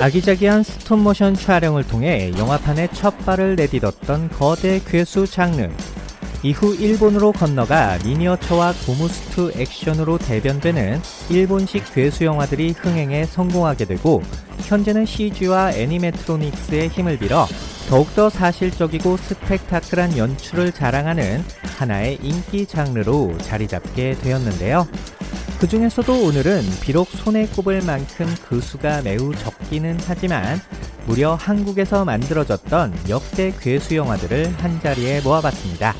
아기자기한 스톱모션 촬영을 통해 영화판에 첫 발을 내딛었던 거대 괴수 장르. 이후 일본으로 건너가 미니어처와 고무스투 액션으로 대변되는 일본식 괴수 영화들이 흥행에 성공하게 되고 현재는 CG와 애니메트로닉스의 힘을 빌어 더욱더 사실적이고 스펙타클한 연출을 자랑하는 하나의 인기 장르로 자리 잡게 되었는데요. 그 중에서도 오늘은 비록 손에 꼽을 만큼 그 수가 매우 적기는 하지만 무려 한국에서 만들어졌던 역대 괴수 영화들을 한자리에 모아봤습니다.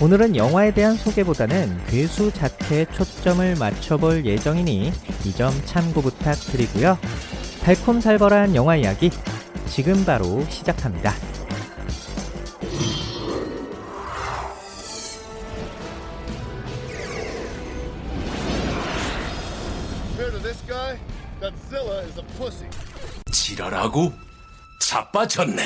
오늘은 영화에 대한 소개보다는 괴수 자체에 초점을 맞춰볼 예정이니 이 점 참고 부탁드리고요. 달콤살벌한 영화 이야기 지금 바로 시작합니다. 자빠졌네.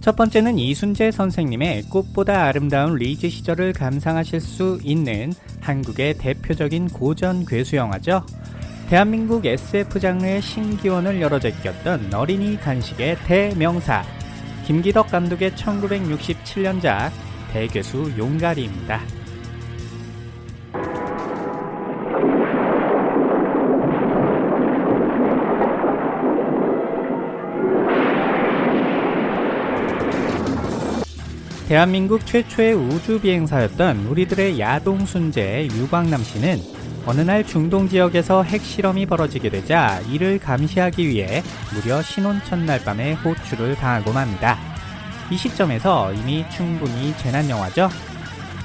첫 번째는 이순재 선생님의 꽃보다 아름다운 리즈 시절을 감상하실 수 있는 한국의 대표적인 고전 괴수 영화죠. 대한민국 SF 장르의 신기원을 열어 제꼈던 어린이 간식의 대명사 김기덕 감독의 1967년작 대괴수 용가리입니다. 대한민국 최초의 우주 비행사였던 우리들의 야동 순재 유광남 씨는 어느 날 중동 지역에서 핵실험이 벌어지게 되자 이를 감시하기 위해 무려 신혼 첫날 밤에 호출을 당하고 맙니다. 이 시점에서 이미 충분히 재난 영화죠.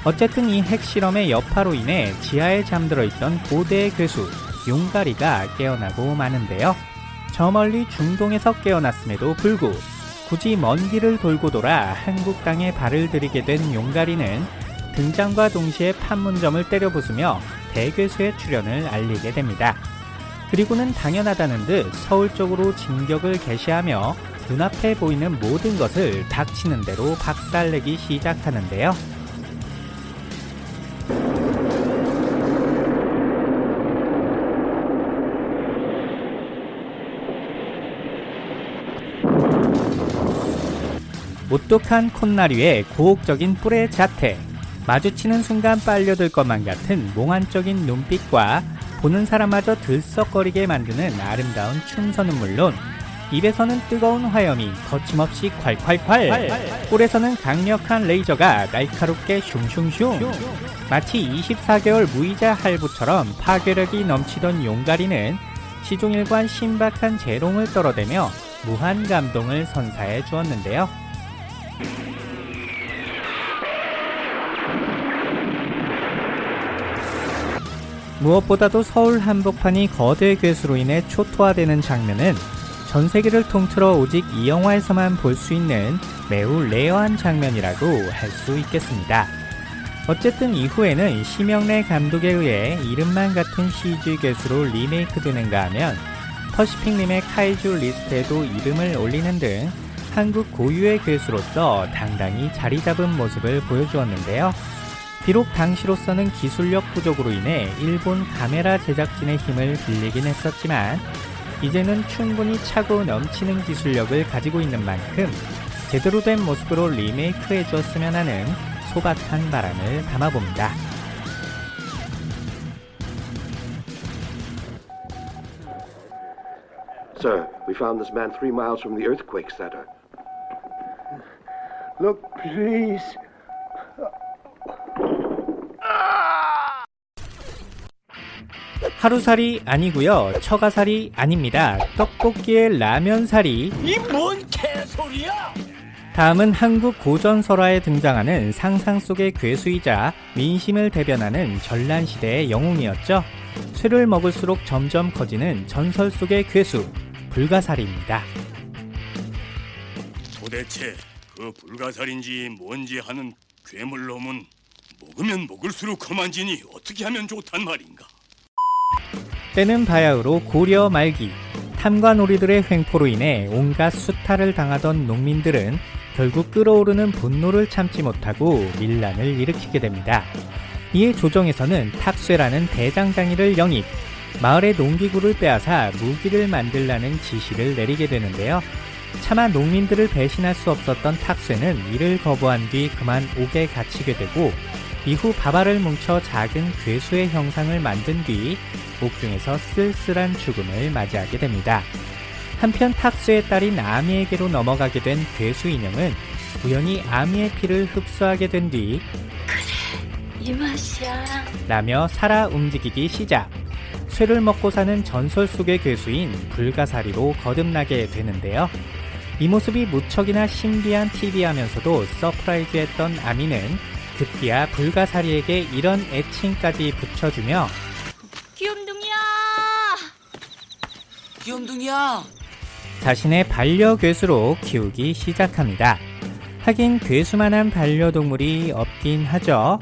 어쨌든 이 핵실험의 여파로 인해 지하에 잠들어 있던 고대의 괴수 용가리가 깨어나고 마는데요. 저 멀리 중동에서 깨어났음에도 불구 굳이 먼 길을 돌고 돌아 한국 땅에 발을 들이게 된 용가리는 등장과 동시에 판문점을 때려 부수며 대괴수의 출현을 알리게 됩니다. 그리고는 당연하다는 듯 서울 쪽으로 진격을 개시하며 눈앞에 보이는 모든 것을 닥치는 대로 박살내기 시작하는데요. 오똑한 콧나리에 고혹적인 뿔의 자태, 마주치는 순간 빨려들 것만 같은 몽환적인 눈빛과 보는 사람마저 들썩거리게 만드는 아름다운 춤선은 물론 입에서는 뜨거운 화염이 거침없이 콸콸콸 뿔에서는 강력한 레이저가 날카롭게 슝슝슝 마치 24개월 무이자 할부처럼 파괴력이 넘치던 용가리는 시종일관 신박한 재롱을 떨어대며 무한 감동을 선사해 주었는데요. 무엇보다도 서울 한복판이 거대 괴수로 인해 초토화되는 장면은 전 세계를 통틀어 오직 이 영화에서만 볼 수 있는 매우 rare한 장면이라고 할 수 있겠습니다. 어쨌든 이후에는 심형래 감독에 의해 이름만 같은 CG 괴수로 리메이크 되는가 하면 퍼시픽 림의 kaiju 리스트에도 이름을 올리는 등 한국 고유의 괴수로서 당당히 자리 잡은 모습을 보여주었는데요. 비록 당시로서는 기술력 부족으로 인해 일본 가메라 제작진의 힘을 빌리긴 했었지만 이제는 충분히 차고 넘치는 기술력을 가지고 있는 만큼 제대로 된 모습으로 리메이크해 주었으면 하는 소박한 바람을 담아봅니다. Look, please. 하루살이 아니고요. 처가살이 아닙니다. 떡볶이의 라면살이. 이 뭔 개소리야? 다음은 한국 고전 설화에 등장하는 상상 속의 괴수이자 민심을 대변하는 전란시대의 영웅이었죠. 쇠를 먹을수록 점점 커지는 전설 속의 괴수 불가사리입니다. 도대체 그 불가살인지 뭔지 하는 괴물놈은 먹으면 먹을수록 그만지니 어떻게 하면 좋단 말인가? 때는 바야흐로 고려 말기 탐관오리들의 횡포로 인해 온갖 수탈을 당하던 농민들은 결국 끓어오르는 분노를 참지 못하고 밀란을 일으키게 됩니다. 이에 조정에서는 탁쇠라는 대장장이를 영입, 마을의 농기구를 빼앗아 무기를 만들라는 지시를 내리게 되는데요. 차마 농민들을 배신할 수 없었던 탁쇠는 이를 거부한 뒤 그만 옥에 갇히게 되고 이후 바바를 뭉쳐 작은 괴수의 형상을 만든 뒤 옥중에서 쓸쓸한 죽음을 맞이하게 됩니다. 한편 탁수의 딸인 아미에게로 넘어가게 된 괴수 인형은 우연히 아미의 피를 흡수하게 된뒤이 맛이야. 라며 살아 움직이기 시작. 쇠를 먹고 사는 전설 속의 괴수인 불가사리로 거듭나게 되는데요. 이 모습이 무척이나 신비한 TV하면서도 surprise했던 아미는 급기야 불가사리에게 이런 애칭까지 붙여주며 귀염둥이야. 귀염둥이야. 자신의 반려괴수로 키우기 시작합니다. 하긴 괴수만한 반려동물이 없긴 하죠.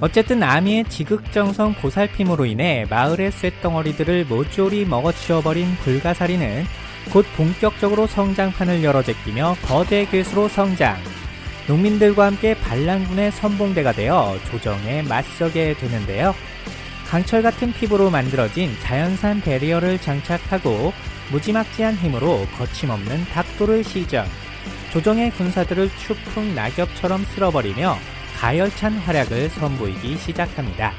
어쨌든 아미의 지극정성 보살핌으로 인해 마을의 쇳덩어리들을 모조리 먹어치워버린 불가사리는 곧 본격적으로 성장판을 열어 제끼며 거대 괴수로 성장. 농민들과 함께 반란군의 선봉대가 되어 조정에 맞서게 되는데요. 강철 같은 피부로 만들어진 자연산 베리어를 장착하고 무지막지한 힘으로 거침없는 닥도를 시전. 조정의 군사들을 추풍 낙엽처럼 쓸어버리며 가열찬 활약을 선보이기 시작합니다.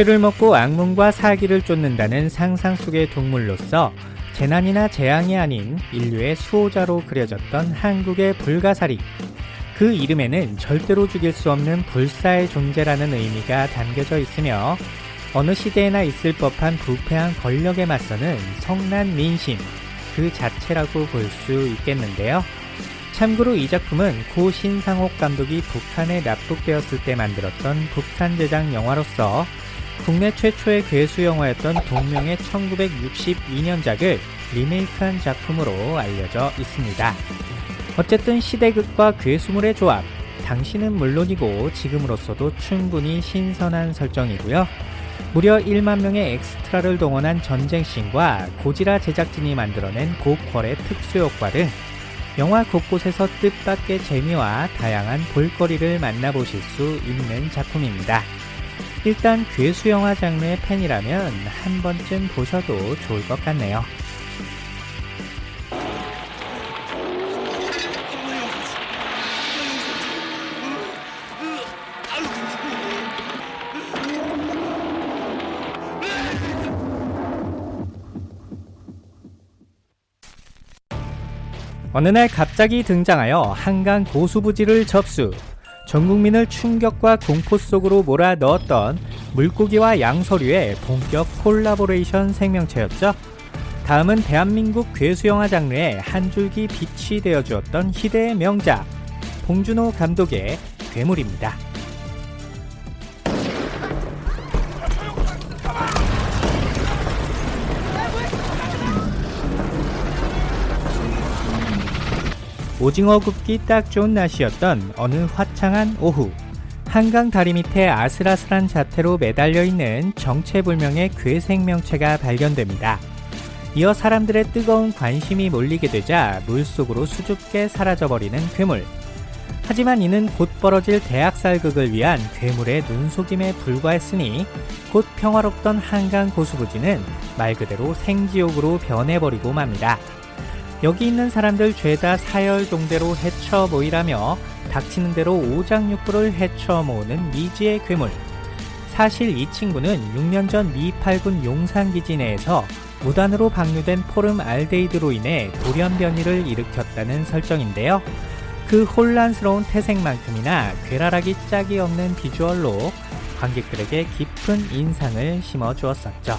쇠를 먹고 악몽과 사기를 쫓는다는 상상 속의 동물로서 재난이나 재앙이 아닌 인류의 수호자로 그려졌던 한국의 불가사리. 그 이름에는 절대로 죽일 수 없는 불사의 존재라는 의미가 담겨져 있으며 어느 시대에나 있을 법한 부패한 권력에 맞서는 성난 민심 그 자체라고 볼 수 있겠는데요. 참고로 이 작품은 고 신상옥 감독이 북한에 납북되었을 때 만들었던 북한 제작 영화로서 국내 최초의 괴수 영화였던 동명의 1962년작을 리메이크한 작품으로 알려져 있습니다. 어쨌든 시대극과 괴수물의 조합, 당시는 물론이고 지금으로서도 충분히 신선한 설정이고요. 무려 1만 명의 엑스트라를 동원한 전쟁씬과 고지라 제작진이 만들어낸 고퀄의 특수효과 등 영화 곳곳에서 뜻밖의 재미와 다양한 볼거리를 만나보실 수 있는 작품입니다. 일단 괴수 영화 장르의 팬이라면 한 번쯤 보셔도 좋을 것 같네요. 어느 날 갑자기 등장하여 한강 고수부지를 접수. 전 국민을 충격과 공포 속으로 몰아 넣었던 물고기와 양서류의 본격 콜라보레이션 생명체였죠. 다음은 대한민국 괴수영화 장르의 한 줄기 빛이 되어주었던 희대의 명작 봉준호 감독의 괴물입니다. 오징어 굽기 딱 좋은 날씨였던 어느 화창한 오후 한강 다리 밑에 아슬아슬한 자태로 매달려 있는 정체불명의 괴 생명체가 발견됩니다. 이어 사람들의 뜨거운 관심이 몰리게 되자 물속으로 수줍게 사라져버리는 괴물. 하지만 이는 곧 벌어질 대학살극을 위한 괴물의 눈속임에 불과했으니 곧 평화롭던 한강 고수부지는 말 그대로 생지옥으로 변해버리고 맙니다. 여기 있는 사람들 죄다 사열동대로 헤쳐 모이라며 닥치는 대로 오장육부를 헤쳐 모으는 미지의 괴물. 사실 이 친구는 6년 전 미 8군 용산기지 내에서 무단으로 방류된 포름 알데히드로 인해 돌연변이를 일으켰다는 설정인데요. 그 혼란스러운 태생만큼이나 괴랄하기 짝이 없는 비주얼로 관객들에게 깊은 인상을 심어 주었었죠.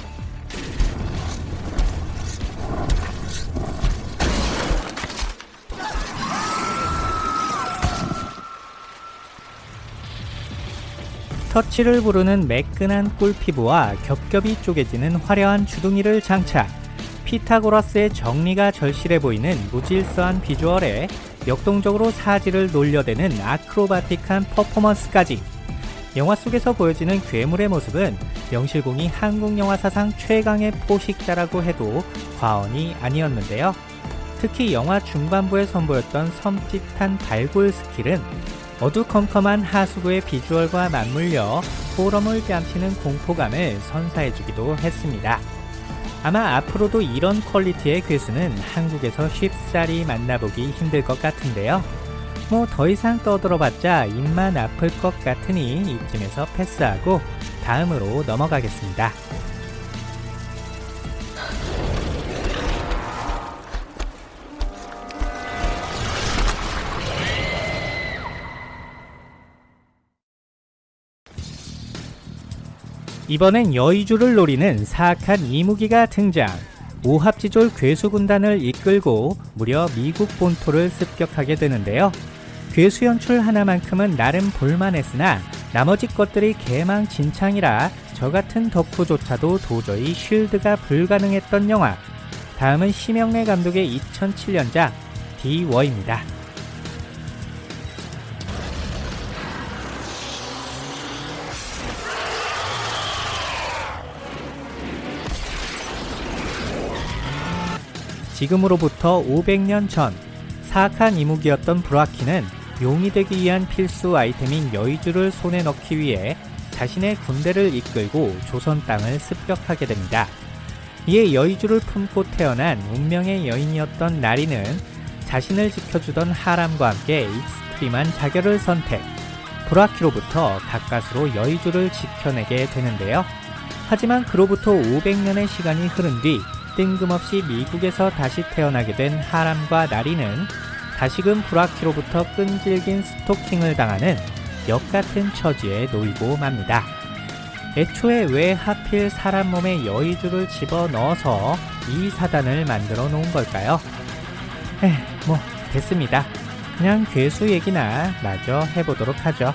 터치를 부르는 매끈한 꿀피부와 겹겹이 쪼개지는 화려한 주둥이를 장착. 피타고라스의 정리가 절실해 보이는 무질서한 비주얼에 역동적으로 사지를 놀려대는 아크로바틱한 퍼포먼스까지. 영화 속에서 보여지는 괴물의 모습은 명실공히 한국 영화 사상 최강의 포식자라고 해도 과언이 아니었는데요. 특히 영화 중반부에 선보였던 섬찟한 발굴 스킬은 어두컴컴한 하수구의 비주얼과 맞물려 포럼을 뺨치는 공포감을 선사해주기도 했습니다. 아마 앞으로도 이런 퀄리티의 괴수는 한국에서 쉽사리 만나보기 힘들 것 같은데요. 뭐 더 이상 떠들어봤자 입만 아플 것 같으니 이쯤에서 패스하고 다음으로 넘어가겠습니다. 이번엔 여의주를 노리는 사악한 이무기가 등장. 오합지졸 괴수군단을 이끌고 무려 미국 본토를 습격하게 되는데요. 괴수 연출 하나만큼은 나름 볼만했으나 나머지 것들이 개망진창이라 저 같은 덕후조차도 도저히 쉴드가 불가능했던 영화. 다음은 심영래 감독의 2007년작 디워입니다. 지금으로부터 500년 전 사악한 이무기였던 부라퀴는 용이 되기 위한 필수 아이템인 여의주를 손에 넣기 위해 자신의 군대를 이끌고 조선 땅을 습격하게 됩니다. 이에 여의주를 품고 태어난 운명의 여인이었던 나리는 자신을 지켜주던 하람과 함께 extreme한 자결을 선택, 부라퀴로부터 가까스로 여의주를 지켜내게 되는데요. 하지만 그로부터 500년의 시간이 흐른 뒤 뜬금없이 미국에서 다시 태어나게 된 하람과 나리는 다시금 브라키로부터 끈질긴 스토킹을 당하는 역같은 처지에 놓이고 맙니다. 애초에 왜 하필 사람 몸에 여의주를 집어넣어서 이 사단을 만들어 놓은 걸까요? 에, 뭐 됐습니다. 그냥 괴수 얘기나 마저 해보도록 하죠.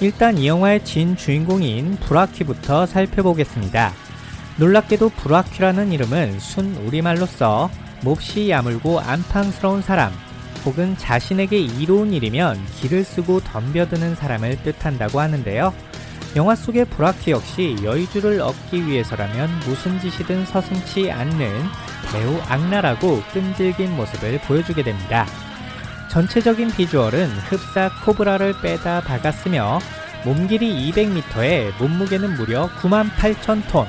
일단 이 영화의 진 주인공인 브라키부터 살펴보겠습니다. 놀랍게도 브라키라는 이름은 순 우리말로 써 몹시 야물고 안팡스러운 사람 혹은 자신에게 이로운 일이면 길을 쓰고 덤벼드는 사람을 뜻한다고 하는데요. 영화 속의 브라키 역시 여의주를 얻기 위해서라면 무슨 짓이든 서슴치 않는 매우 악랄하고 끈질긴 모습을 보여주게 됩니다. 전체적인 비주얼은 흡사 코브라를 빼다 박았으며 몸길이 200m에 몸무게는 무려 98,000톤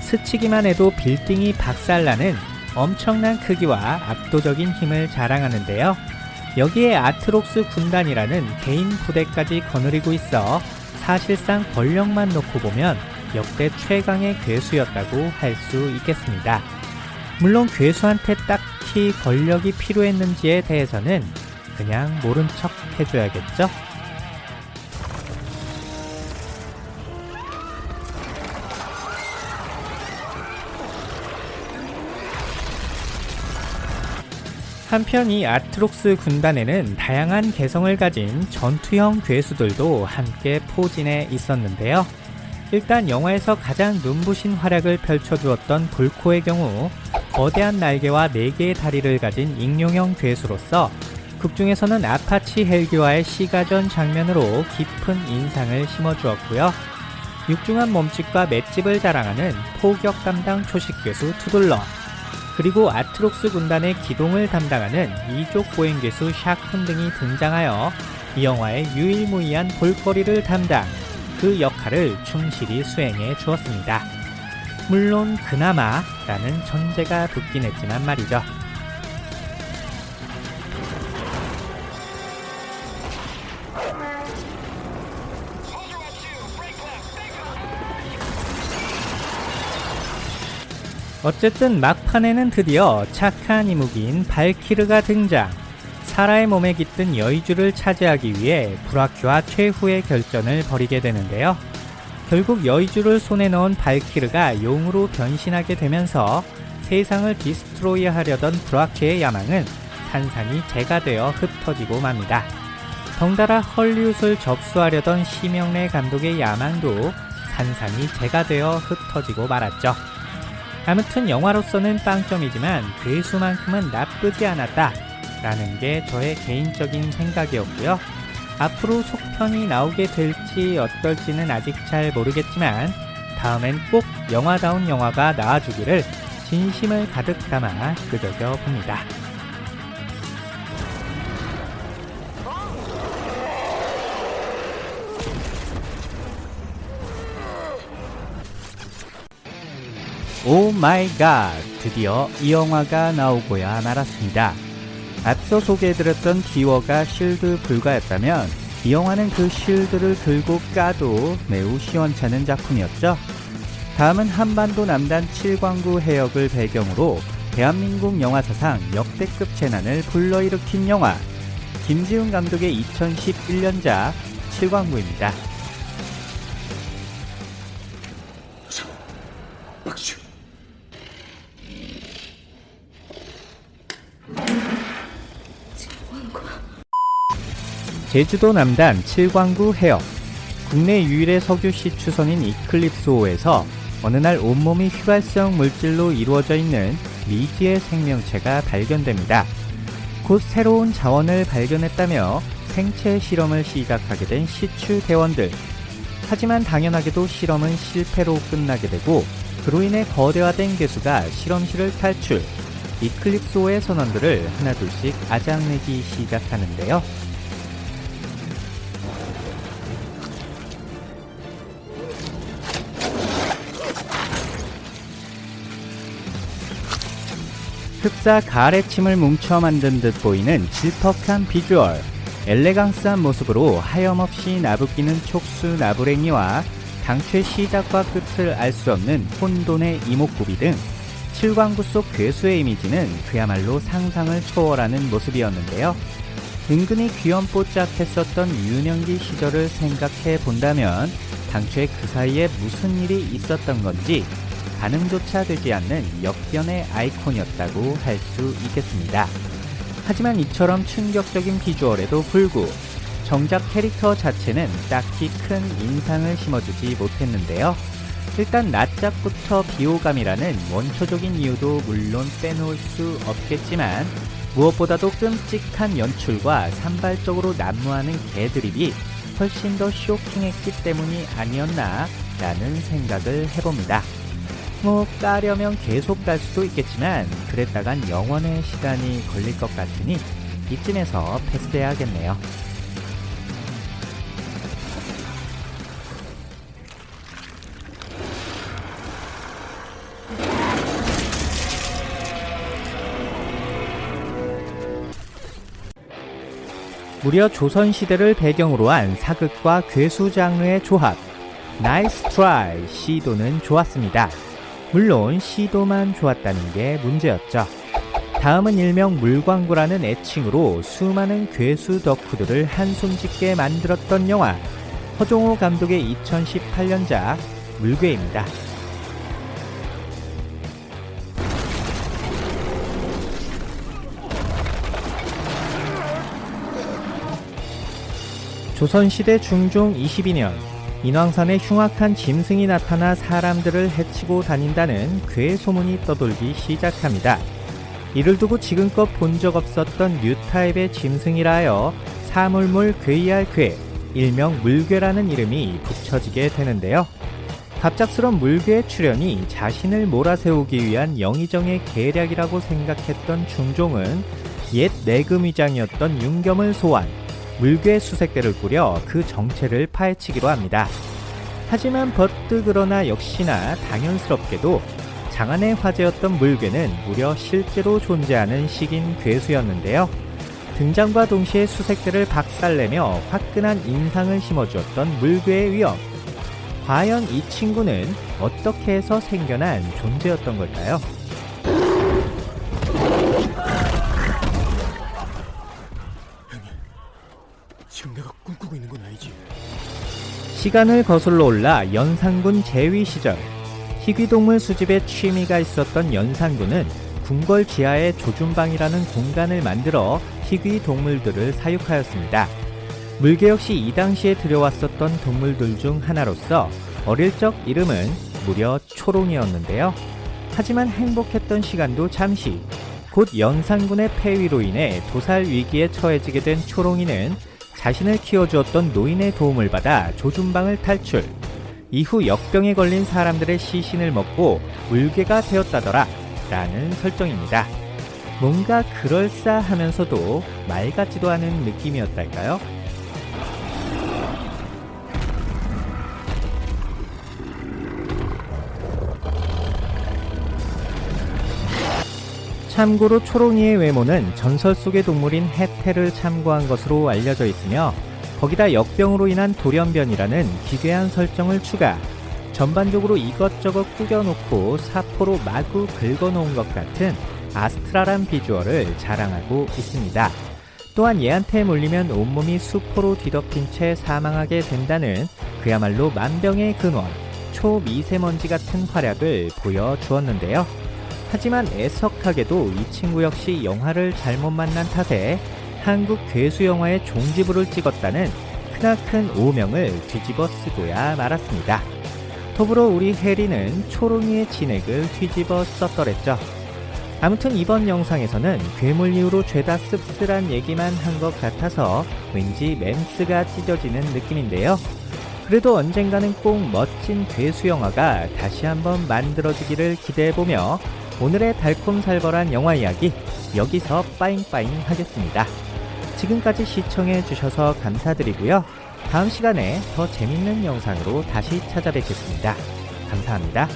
스치기만 해도 빌딩이 박살나는 엄청난 크기와 압도적인 힘을 자랑하는데요. 여기에 아트록스 군단이라는 개인 부대까지 거느리고 있어 사실상 권력만 놓고 보면 역대 최강의 괴수였다고 할 수 있겠습니다. 물론 괴수한테 딱히 권력이 필요했는지에 대해서는 그냥 모른 척 해줘야겠죠? 한편 이 아트록스 군단에는 다양한 개성을 가진 전투형 괴수들도 함께 포진해 있었는데요. 일단 영화에서 가장 눈부신 활약을 펼쳐주었던 불코의 경우 거대한 날개와 4개의 다리를 가진 익룡형 괴수로서 극중에서는 아파치 헬기와의 시가전 장면으로 깊은 인상을 심어주었고요. 육중한 몸집과 맷집을 자랑하는 포격 담당 초식괴수 더들러 그리고 아트록스 군단의 기동을 담당하는 이족 보행괴수 샤쿤 등이 등장하여 이 영화의 유일무이한 볼거리를 담당 그 역할을 충실히 수행해 주었습니다. 물론 그나마 라는 전제가 붙긴 했지만 말이죠. 어쨌든 막판에는 드디어 착한 이무기인 발키르가 등장. 사라의 몸에 깃든 여의주를 차지하기 위해 브라큐와 최후의 결전을 벌이게 되는데요. 결국 여의주를 손에 넣은 발키르가 용으로 변신하게 되면서 세상을 디스트로이 하려던 브라큐의 야망은 산산이 재가 되어 흩어지고 맙니다. 덩달아 헐리웃을 접수하려던 심영래 감독의 야망도 산산이 재가 되어 흩어지고 말았죠. 아무튼 영화로서는 빵점이지만 괴수만큼은 나쁘지 않았다 라는 게 저의 개인적인 생각이었고요. 앞으로 속편이 나오게 될지 어떨지는 아직 잘 모르겠지만 다음엔 꼭 영화다운 영화가 나와주기를 진심을 가득 담아 끄적여 봅니다. Oh my god! 드디어 이 영화가 나오고야 말았습니다. 앞서 소개해드렸던 디워가 쉴드 불가였다면 이 영화는 그 쉴드를 들고 까도 매우 시원찮은 작품이었죠. 다음은 한반도 남단 7광구 해역을 배경으로 대한민국 영화 사상 역대급 재난을 불러일으킨 영화 김지훈 감독의 2011년작 7광구입니다. 제주도 남단 7광구 해역 국내 유일의 석유시 추선인 이클립스호에서 어느 날 온몸이 휘발성 물질로 이루어져 있는 미지의 생명체가 발견됩니다. 곧 새로운 자원을 발견했다며 생체 실험을 시작하게 된 시추 대원들. 하지만 당연하게도 실험은 실패로 끝나게 되고 그로 인해 거대화된 개수가 실험실을 탈출. 이클립스호의 선원들을 하나둘씩 아장내기 시작하는데요. 흡사 가래침을 뭉쳐 만든 듯 보이는 질퍽한 비주얼, 엘레강스한 모습으로 하염없이 나부끼는 촉수 나부랭이와 당최 시작과 끝을 알 수 없는 혼돈의 이목구비 등 칠광구 속 괴수의 이미지는 그야말로 상상을 초월하는 모습이었는데요. 은근히 귀염뽀짝했었던 유년기 시절을 생각해 본다면 당최 그 사이에 무슨 일이 있었던 건지 가늠조차 되지 않는 역변의 아이콘이었다고 할 수 있겠습니다. 하지만 이처럼 충격적인 비주얼에도 불구 정작 캐릭터 자체는 딱히 큰 인상을 심어주지 못했는데요. 일단 낯짝부터 비호감이라는 원초적인 이유도 물론 빼놓을 수 없겠지만 무엇보다도 끔찍한 연출과 산발적으로 난무하는 개드립이 훨씬 더 쇼킹했기 때문이 아니었나 라는 생각을 해봅니다. 뭐 까려면 계속 갈 수도 있겠지만 그랬다간 영원의 시간이 걸릴 것 같으니 이쯤에서 패스해야겠네요. 무려 조선시대를 배경으로 한 사극과 괴수 장르의 조합. Nice try 시도는 좋았습니다. 물론 시도만 좋았다는 게 문제였죠. 다음은 일명 물광구라는 애칭으로 수많은 괴수 덕후들을 한숨 짓게 만들었던 영화 허종호 감독의 2018년작 물괴입니다. 조선시대 중종 22년 인왕산에 흉악한 짐승이 나타나 사람들을 해치고 다닌다는 괴 소문이 떠돌기 시작합니다. 이를 두고 지금껏 본 적 없었던 new type의 짐승이라 하여 사물물 괴이할 괴, 일명 물괴라는 이름이 붙여지게 되는데요. 갑작스런 물괴의 출현이 자신을 몰아세우기 위한 영의정의 계략이라고 생각했던 중종은 옛 내금위장이었던 윤겸을 소환, 물괴 수색대를 꾸려 그 정체를 파헤치기로 합니다. 하지만 버뜩 그러나 역시나 당연스럽게도 장안의 화제였던 물괴는 무려 실제로 존재하는 식인 괴수였는데요. 등장과 동시에 수색대를 박살내며 화끈한 인상을 심어주었던 물괴의 위험. 과연 이 친구는 어떻게 해서 생겨난 존재였던 걸까요? 시간을 거슬러 올라 연산군 재위 시절 희귀동물 수집에 취미가 있었던 연산군은 궁궐 지하에 조준방이라는 공간을 만들어 희귀 동물들을 사육하였습니다. 물개 역시 이 당시에 들여왔었던 동물들 중 하나로서 어릴 적 이름은 무려 초롱이었는데요. 하지만 행복했던 시간도 잠시 곧 연산군의 폐위로 인해 도살 위기에 처해지게 된 초롱이는 자신을 키워주었던 노인의 도움을 받아 조준방을 탈출. 이후 역병에 걸린 사람들의 시신을 먹고 울개가 되었다더라. 라는 설정입니다. 뭔가 그럴싸하면서도 말 같지도 않은 느낌이었달까요? 참고로 초롱이의 외모는 전설 속의 동물인 해태를 참고한 것으로 알려져 있으며 거기다 역병으로 인한 돌연변이라는 기괴한 설정을 추가 전반적으로 이것저것 꾸겨놓고 사포로 마구 긁어놓은 것 같은 아스트랄한 비주얼을 자랑하고 있습니다. 또한 얘한테 물리면 온몸이 수포로 뒤덮인 채 사망하게 된다는 그야말로 만병의 근원, 초미세먼지 같은 활약을 보여주었는데요. 하지만 애석하게도 이 친구 역시 영화를 잘못 만난 탓에 한국 괴수 영화의 종지부를 찍었다는 크나큰 오명을 뒤집어 쓰고야 말았습니다. 더불어 우리 해리는 초롱이의 진액을 뒤집어 썼더랬죠. 아무튼 이번 영상에서는 괴물 이후로 죄다 씁쓸한 얘기만 한 것 같아서 왠지 멘스가 찢어지는 느낌인데요. 그래도 언젠가는 꼭 멋진 괴수 영화가 다시 한번 만들어지기를 기대해보며 오늘의 달콤살벌한 영화 이야기 여기서 빠잉빠잉 하겠습니다. 지금까지 시청해주셔서 감사드리고요. 다음 시간에 더 재밌는 영상으로 다시 찾아뵙겠습니다. 감사합니다.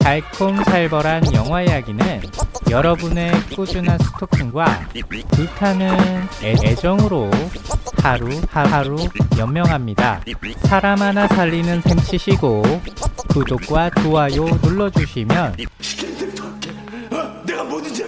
달콤살벌한 영화 이야기는 여러분의 꾸준한 스토킹과 불타는 애, 애정으로 하루 하루 연명합니다. 사람 하나 살리는 셈 치시고 구독과 좋아요 눌러주시면 시키는 대로 다 할게. 어? 내가 뭐든지